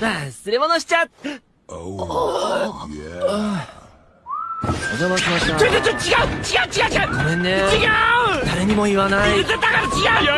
忘れ物しちゃお邪魔しました。ちょちょちょ違う！違う違う違う！ごめんね。違う！誰にも言わない。だから違う！